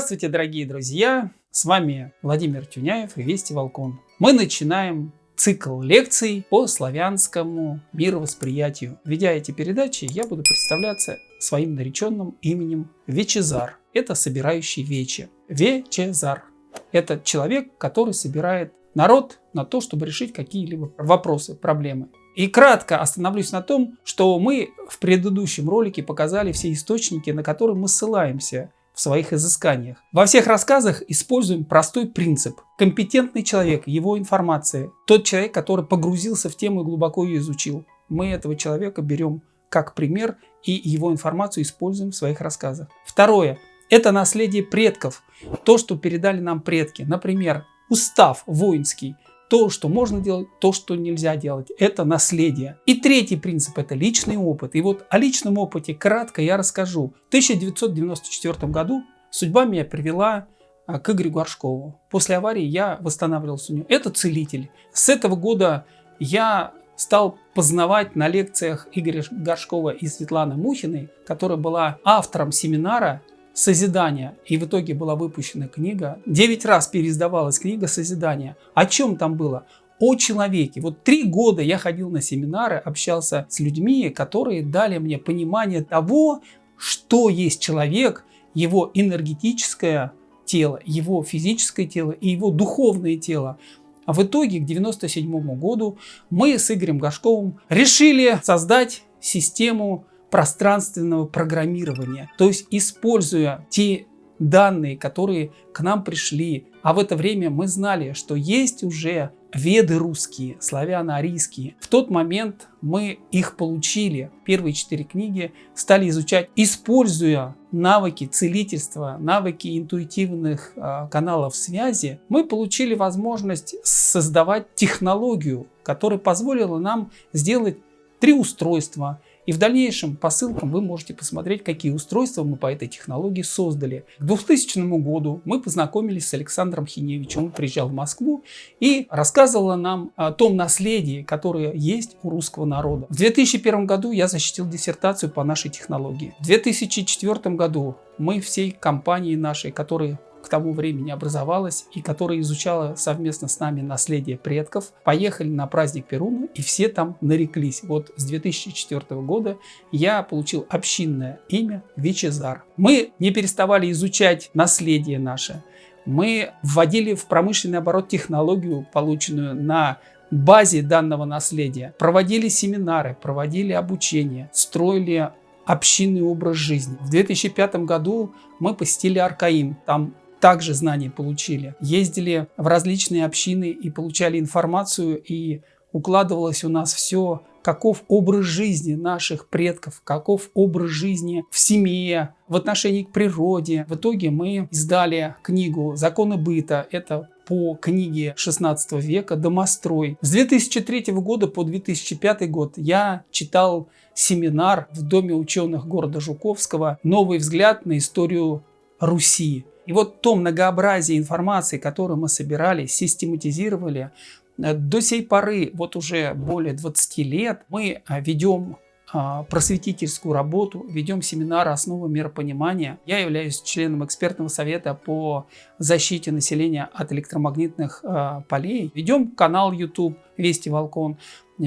Здравствуйте, дорогие друзья! С вами Владимир Тюняев и Вести Волкон. Мы начинаем цикл лекций по славянскому мировосприятию. Ведя эти передачи, я буду представляться своим нареченным именем Вечезар. Это собирающий вечи. Вечезар. Это человек, который собирает народ на то, чтобы решить какие-либо вопросы, проблемы. И кратко остановлюсь на том, что мы в предыдущем ролике показали все источники, на которые мы ссылаемся в своих изысканиях. Во всех рассказах используем простой принцип. Компетентный человек, его информация, тот человек, который погрузился в тему и глубоко ее изучил. Мы этого человека берем как пример и его информацию используем в своих рассказах. Второе. Это наследие предков. То, что передали нам предки. Например, устав воинский – то, что можно делать, то, что нельзя делать. Это наследие. И третий принцип – это личный опыт. И вот о личном опыте кратко я расскажу. В 1994 году судьба меня привела а, к Игорю Горшкову. После аварии я восстанавливался у него. Это целитель. С этого года я стал познавать на лекциях Игоря Горшкова и Светланы Мухиной, которая была автором семинара Созидания. И в итоге была выпущена книга. Девять раз переиздавалась книга Созидания. О чем там было? О человеке. Вот три года я ходил на семинары, общался с людьми, которые дали мне понимание того, что есть человек, его энергетическое тело, его физическое тело и его духовное тело. А в итоге к 1997 году мы с Игорем Гашковым решили создать систему пространственного программирования. То есть используя те данные, которые к нам пришли, а в это время мы знали, что есть уже веды русские, славяно-арийские. В тот момент мы их получили. Первые четыре книги стали изучать, используя навыки целительства, навыки интуитивных э, каналов связи. Мы получили возможность создавать технологию, которая позволила нам сделать три устройства, и в дальнейшем по ссылкам вы можете посмотреть, какие устройства мы по этой технологии создали. К 2000 году мы познакомились с Александром Хиневичем. Он приезжал в Москву и рассказывал нам о том наследии, которое есть у русского народа. В 2001 году я защитил диссертацию по нашей технологии. В 2004 году мы всей компанией нашей, которые к тому времени образовалась и которая изучала совместно с нами наследие предков, поехали на праздник Перуна и все там нареклись. Вот с 2004 года я получил общинное имя Вичезар. Мы не переставали изучать наследие наше. Мы вводили в промышленный оборот технологию, полученную на базе данного наследия. Проводили семинары, проводили обучение, строили общинный образ жизни. В 2005 году мы посетили Аркаим. Там также знания получили. Ездили в различные общины и получали информацию, и укладывалось у нас все, каков образ жизни наших предков, каков образ жизни в семье, в отношении к природе. В итоге мы издали книгу «Законы быта». Это по книге 16 века «Домострой». С 2003 года по 2005 год я читал семинар в Доме ученых города Жуковского «Новый взгляд на историю Руси». И вот то многообразие информации, которую мы собирали, систематизировали, э, до сей поры, вот уже более 20 лет, мы э, ведем а, просветительскую работу, ведем семинары «Основы миропонимания». Я являюсь членом экспертного совета по защите населения от электромагнитных а, полей. Ведем канал YouTube «Вести Волкон»,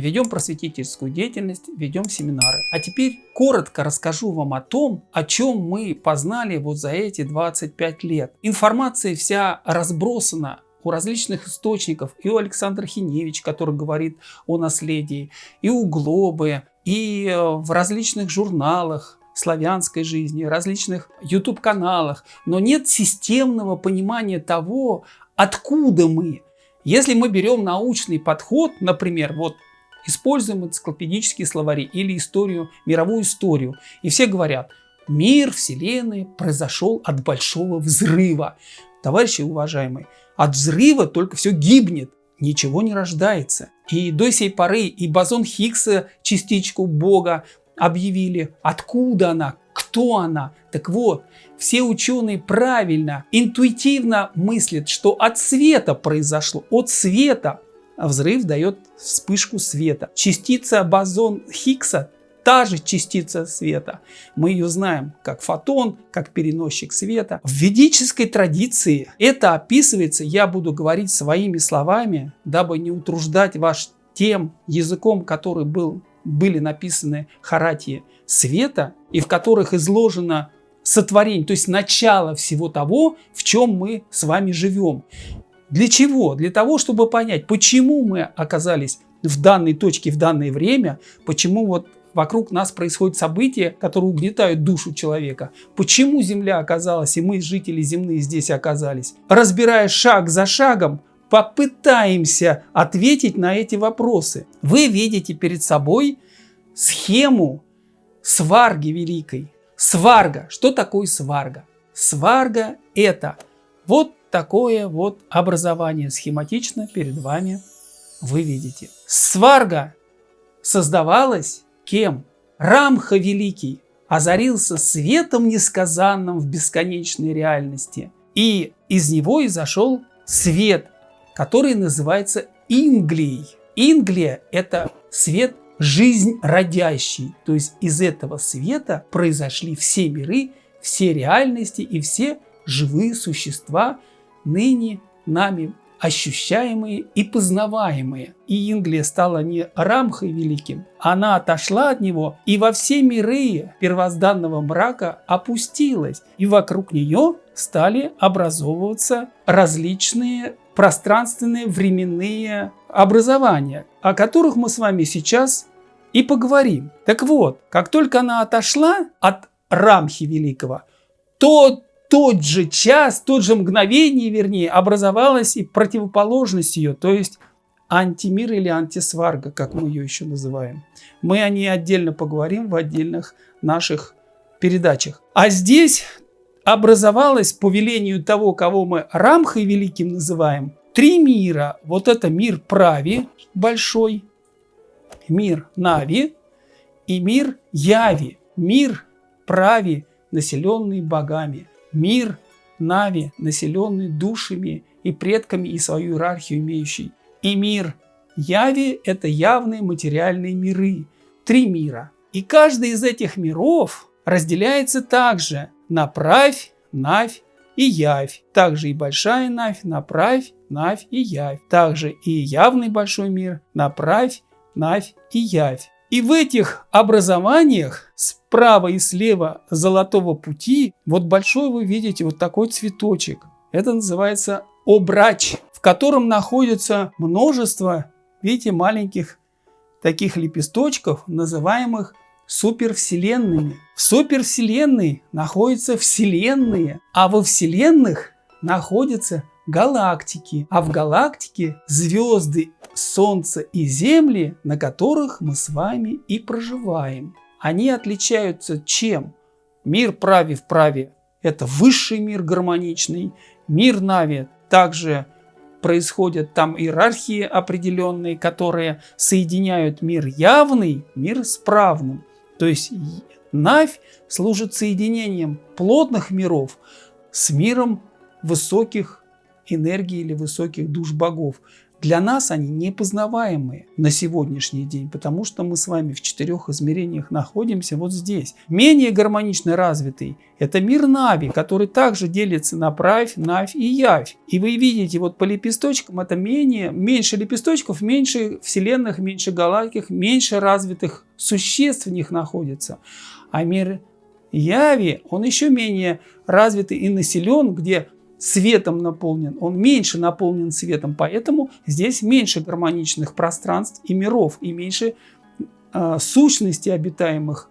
ведем просветительскую деятельность, ведем семинары. А теперь коротко расскажу вам о том, о чем мы познали вот за эти 25 лет. Информация вся разбросана у различных источников, и у Александра Хиневич, который говорит о наследии, и у Глобы, и э, в различных журналах славянской жизни, различных YouTube-каналах, но нет системного понимания того, откуда мы. Если мы берем научный подход, например, вот используем энциклопедические словари или историю, мировую историю, и все говорят, мир Вселенной произошел от большого взрыва. Товарищи уважаемые, от взрыва только все гибнет ничего не рождается. И до сей поры и бозон Хиггса, частичку Бога, объявили, откуда она, кто она. Так вот, все ученые правильно, интуитивно мыслят, что от света произошло, от света. А взрыв дает вспышку света. Частица бозон Хиггса та же частица света. Мы ее знаем как фотон, как переносчик света. В ведической традиции это описывается, я буду говорить своими словами, дабы не утруждать ваш тем языком, который был, были написаны харатии света, и в которых изложено сотворение, то есть начало всего того, в чем мы с вами живем. Для чего? Для того, чтобы понять, почему мы оказались в данной точке, в данное время, почему вот вокруг нас происходят события, которые угнетают душу человека. Почему Земля оказалась, и мы, жители земные, здесь оказались? Разбирая шаг за шагом, попытаемся ответить на эти вопросы. Вы видите перед собой схему сварги великой. Сварга. Что такое сварга? Сварга это вот такое вот образование схематично перед вами вы видите. Сварга создавалась кем? Рамха Великий озарился светом несказанным в бесконечной реальности. И из него изошел свет, который называется Инглией. Инглия – это свет жизнь родящий. То есть из этого света произошли все миры, все реальности и все живые существа, ныне нами ощущаемые и познаваемые. И Инглия стала не Рамхой великим, она отошла от него и во все миры первозданного мрака опустилась. И вокруг нее стали образовываться различные пространственные временные образования, о которых мы с вами сейчас и поговорим. Так вот, как только она отошла от Рамхи Великого, то тот же час, тот же мгновение, вернее, образовалась и противоположность ее, то есть антимир или антисварга, как мы ее еще называем. Мы о ней отдельно поговорим в отдельных наших передачах. А здесь образовалось по велению того, кого мы Рамхой Великим называем, три мира. Вот это мир Прави большой, мир Нави и мир Яви. Мир Прави, населенный богами мир Нави, населенный душами и предками и свою иерархию имеющий. И мир Яви – это явные материальные миры, три мира. И каждый из этих миров разделяется также на правь, навь и явь. Также и большая навь, направь, навь и явь. Также и явный большой мир, направь, навь и явь. И в этих образованиях справа и слева золотого пути, вот большой вы видите вот такой цветочек. Это называется обрач, в котором находится множество, видите, маленьких таких лепесточков, называемых супервселенными. В супервселенной находятся вселенные, а во вселенных находятся галактики, а в галактике звезды, Солнце и Земли, на которых мы с вами и проживаем. Они отличаются чем? Мир праве в праве – это высший мир гармоничный, мир Нави также происходят там иерархии определенные, которые соединяют мир явный, мир справным. То есть Навь служит соединением плотных миров с миром высоких энергии или высоких душ богов. Для нас они непознаваемые на сегодняшний день, потому что мы с вами в четырех измерениях находимся вот здесь. Менее гармонично развитый – это мир Нави, который также делится на правь, навь и явь. И вы видите вот по лепесточкам это менее, меньше лепесточков, меньше вселенных, меньше галактик, меньше развитых существ в них находится. А мир Яви, он еще менее развитый и населен, где светом наполнен, он меньше наполнен светом, поэтому здесь меньше гармоничных пространств и миров, и меньше э, сущностей обитаемых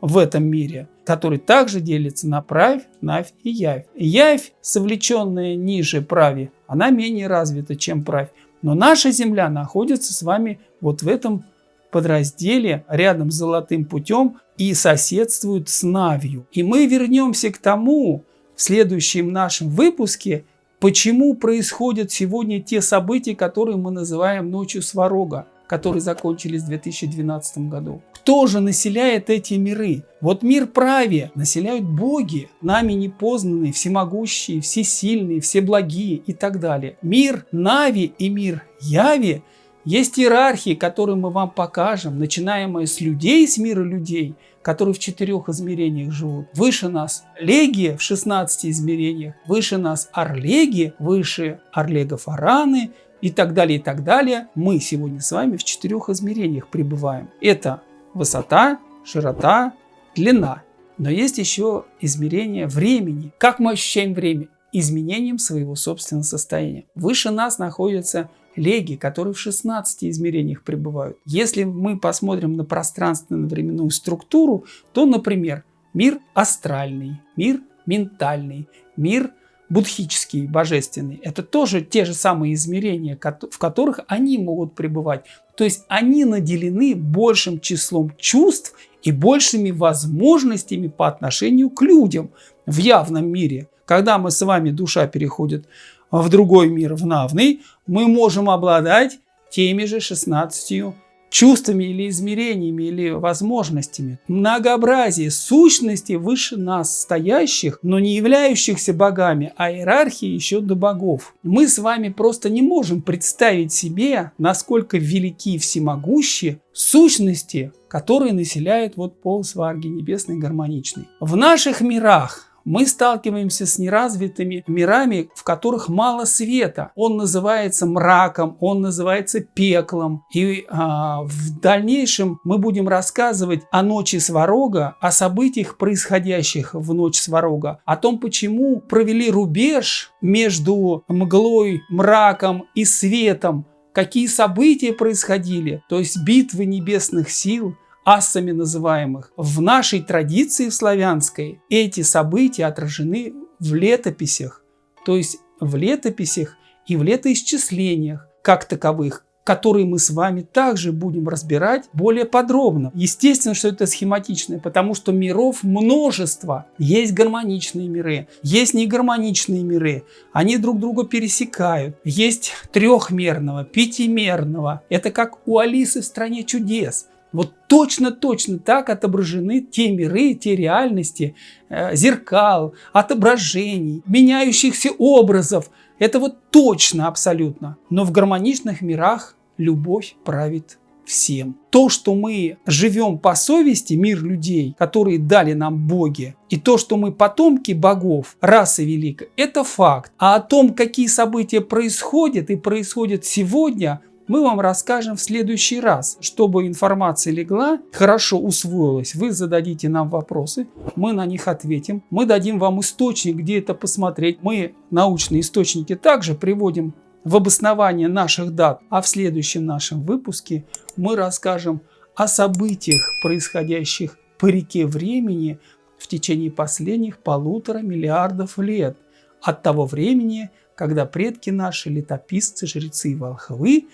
в этом мире, который также делится на правь, навь и явь. Явь, совлеченная ниже прави, она менее развита, чем правь. Но наша Земля находится с вами вот в этом подразделе рядом с золотым путем и соседствует с Навью. И мы вернемся к тому, в следующем нашем выпуске, почему происходят сегодня те события, которые мы называем ночью Сварога, которые закончились в 2012 году. Кто же населяет эти миры? Вот мир праве населяют боги, нами непознанные, всемогущие, всесильные, всеблагие и так далее. Мир Нави и мир Яви Есть иерархии, которые мы вам покажем, начинаемые с людей, с мира людей, которые в четырех измерениях живут. Выше нас Легия в 16 измерениях, выше нас Орлеги, выше Орлега Фараны и так далее, и так далее. Мы сегодня с вами в четырех измерениях пребываем. Это высота, широта, длина. Но есть еще измерение времени. Как мы ощущаем время? Изменением своего собственного состояния. Выше нас находятся леги, которые в 16 измерениях пребывают. Если мы посмотрим на пространственно-временную структуру, то, например, мир астральный, мир ментальный, мир будхический, божественный, это тоже те же самые измерения, в которых они могут пребывать. То есть они наделены большим числом чувств и большими возможностями по отношению к людям в явном мире. Когда мы с вами, душа переходит в другой мир, в навный, мы можем обладать теми же 16 чувствами или измерениями или возможностями. Многообразие сущностей выше нас стоящих, но не являющихся богами, а иерархии еще до богов. Мы с вами просто не можем представить себе, насколько велики и всемогущие сущности, которые населяют вот пол сварги небесной гармоничной. В наших мирах мы сталкиваемся с неразвитыми мирами, в которых мало света. Он называется мраком, он называется пеклом. И а, в дальнейшем мы будем рассказывать о ночи Сварога, о событиях, происходящих в ночь Сварога, о том, почему провели рубеж между мглой, мраком и светом, какие события происходили, то есть битвы небесных сил, асами называемых. В нашей традиции в славянской эти события отражены в летописях, то есть в летописях и в летоисчислениях как таковых, которые мы с вами также будем разбирать более подробно. Естественно, что это схематичное, потому что миров множество. Есть гармоничные миры, есть негармоничные миры. Они друг друга пересекают. Есть трехмерного, пятимерного. Это как у Алисы в «Стране чудес». Вот точно-точно так отображены те миры, те реальности, э, зеркал, отображений, меняющихся образов. Это вот точно абсолютно. Но в гармоничных мирах любовь правит всем. То, что мы живем по совести, мир людей, которые дали нам боги, и то, что мы потомки богов, расы великой, это факт. А о том, какие события происходят и происходят сегодня, мы вам расскажем в следующий раз. Чтобы информация легла, хорошо усвоилась, вы зададите нам вопросы, мы на них ответим. Мы дадим вам источник, где это посмотреть. Мы научные источники также приводим в обоснование наших дат. А в следующем нашем выпуске мы расскажем о событиях, происходящих по реке времени в течение последних полутора миллиардов лет от того времени, когда предки наши, летописцы, жрецы и волхвы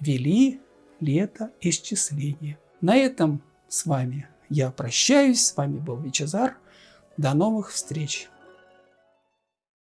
вели лето исчисления. На этом с вами я прощаюсь. С вами был Вичезар. До новых встреч!